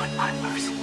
want my mercy.